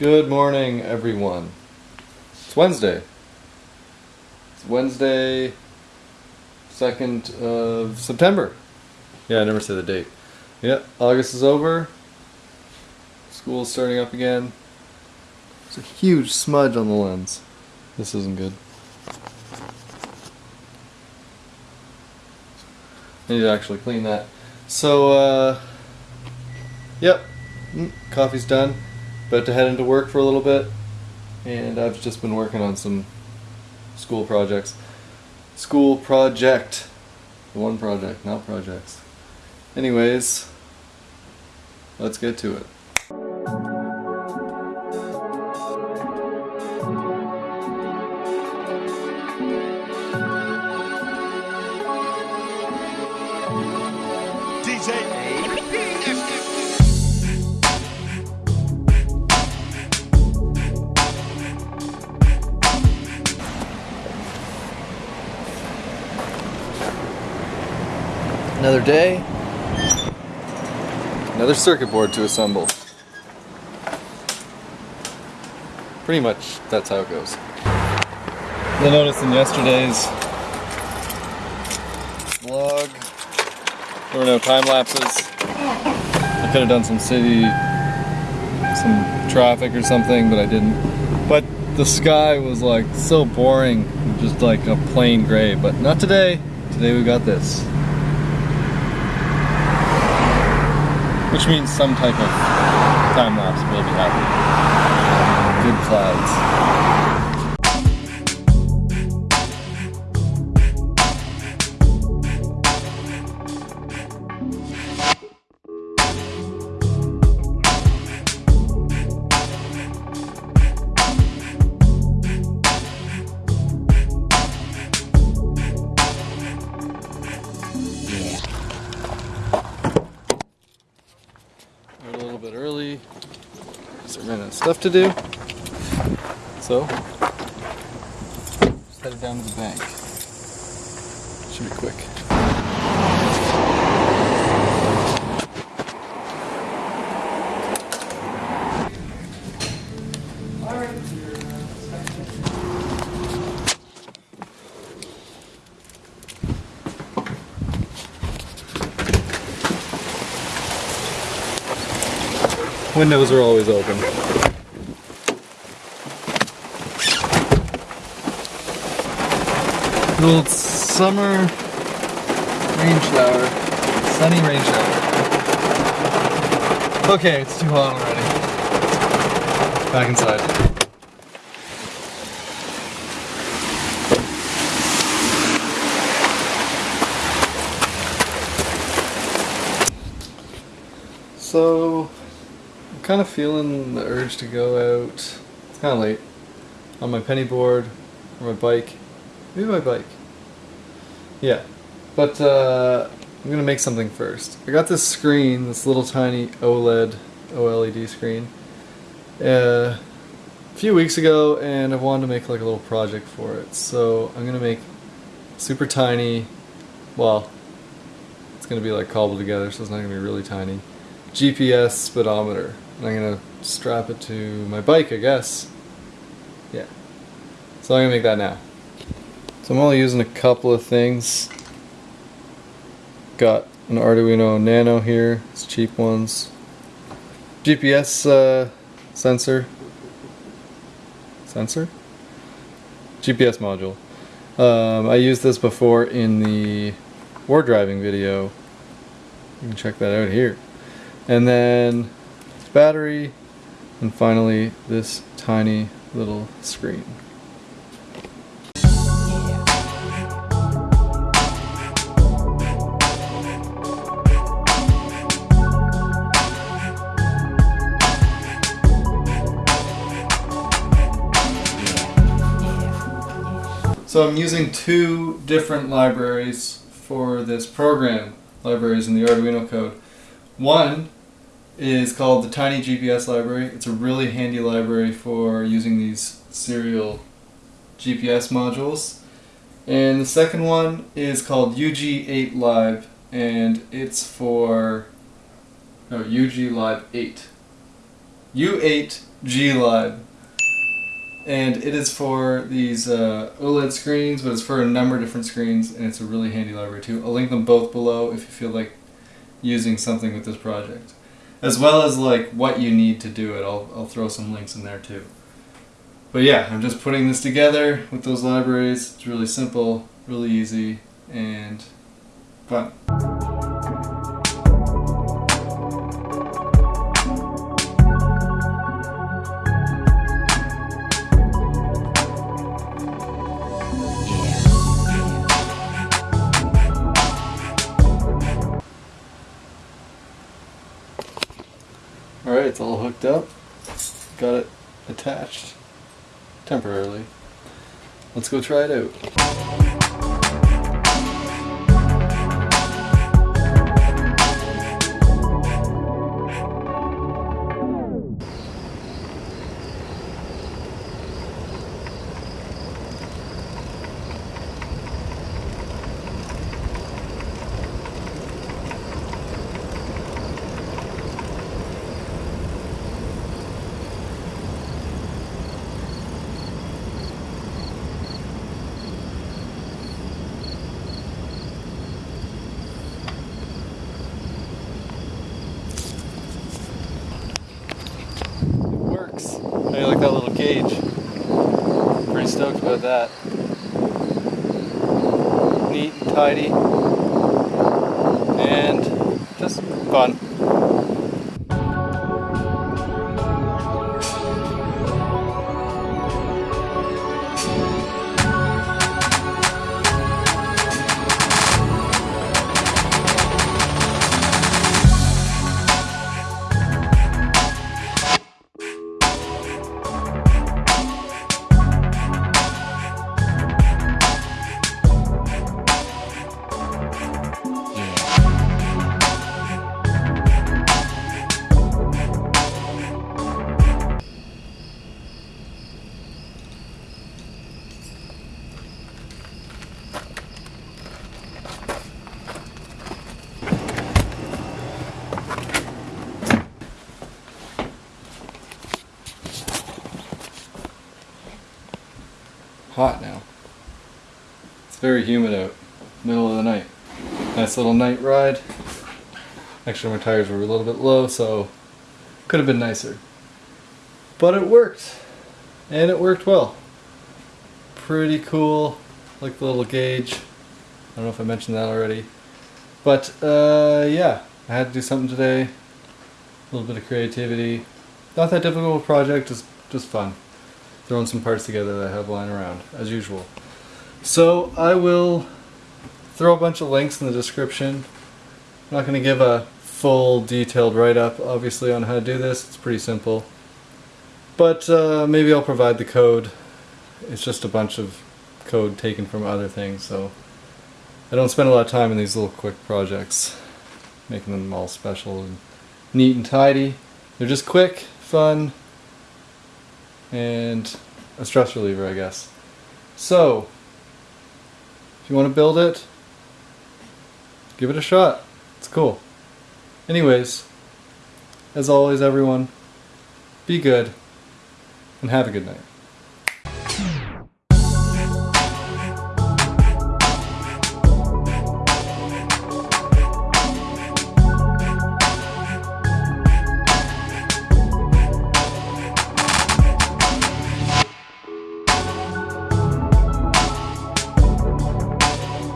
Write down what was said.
Good morning, everyone. It's Wednesday. It's Wednesday, 2nd of September. Yeah, I never say the date. Yeah, August is over. School's starting up again. There's a huge smudge on the lens. This isn't good. I need to actually clean that. So, uh, yep, mm, coffee's done. About to head into work for a little bit, and I've just been working on some school projects. School project. One project, not projects. Anyways, let's get to it. Another day, another circuit board to assemble. Pretty much that's how it goes. You'll notice in yesterday's vlog, there were no time lapses. I could have done some city, some traffic or something, but I didn't. But the sky was like so boring, just like a plain gray. But not today. Today we got this. Which means some type of time lapse will be happening. Good clouds. We're a little bit early. So ran out of stuff to do. So just headed down to the bank. Should be quick. Windows are always open. Little summer rain shower. Sunny rain shower. Okay, it's too hot already. Back inside. So, kind of feeling the urge to go out. It's kind of late. On my penny board or my bike. Maybe my bike. Yeah. But uh, I'm gonna make something first. I got this screen, this little tiny OLED, OLED screen, uh, a few weeks ago, and I wanted to make like a little project for it. So I'm gonna make super tiny. Well, it's gonna be like cobbled together, so it's not gonna be really tiny. GPS speedometer. And I'm gonna strap it to my bike, I guess. Yeah. So I'm gonna make that now. So I'm only using a couple of things. Got an Arduino Nano here, it's cheap ones. GPS uh, sensor. Sensor? GPS module. Um, I used this before in the war driving video. You can check that out here. And then battery, and finally this tiny little screen. So I'm using two different libraries for this program, libraries in the Arduino code. One is called the Tiny GPS Library. It's a really handy library for using these serial GPS modules. And the second one is called UG8 Live, and it's for no UG Live 8. U8 G Lib. And it is for these uh, OLED screens, but it's for a number of different screens, and it's a really handy library too. I'll link them both below if you feel like using something with this project. As well as like what you need to do it. I'll, I'll throw some links in there too. But yeah, I'm just putting this together with those libraries. It's really simple, really easy, and fun. Alright, it's all hooked up. Got it attached temporarily. Let's go try it out. Pretty stoked about that. Neat and tidy. And just fun. Hot now. It's very humid out. Middle of the night. Nice little night ride. Actually, my tires were a little bit low, so could have been nicer. But it worked. And it worked well. Pretty cool. Like the little gauge. I don't know if I mentioned that already. But uh, yeah, I had to do something today. A little bit of creativity. Not that difficult project, just just fun. Throwing some parts together that I have lying around, as usual. So I will throw a bunch of links in the description. I'm not going to give a full detailed write-up, obviously, on how to do this. It's pretty simple. But uh, maybe I'll provide the code. It's just a bunch of code taken from other things, so I don't spend a lot of time in these little quick projects, making them all special and neat and tidy. They're just quick, fun, and a stress reliever, I guess. So, if you want to build it, give it a shot. It's cool. Anyways, as always, everyone, be good and have a good night.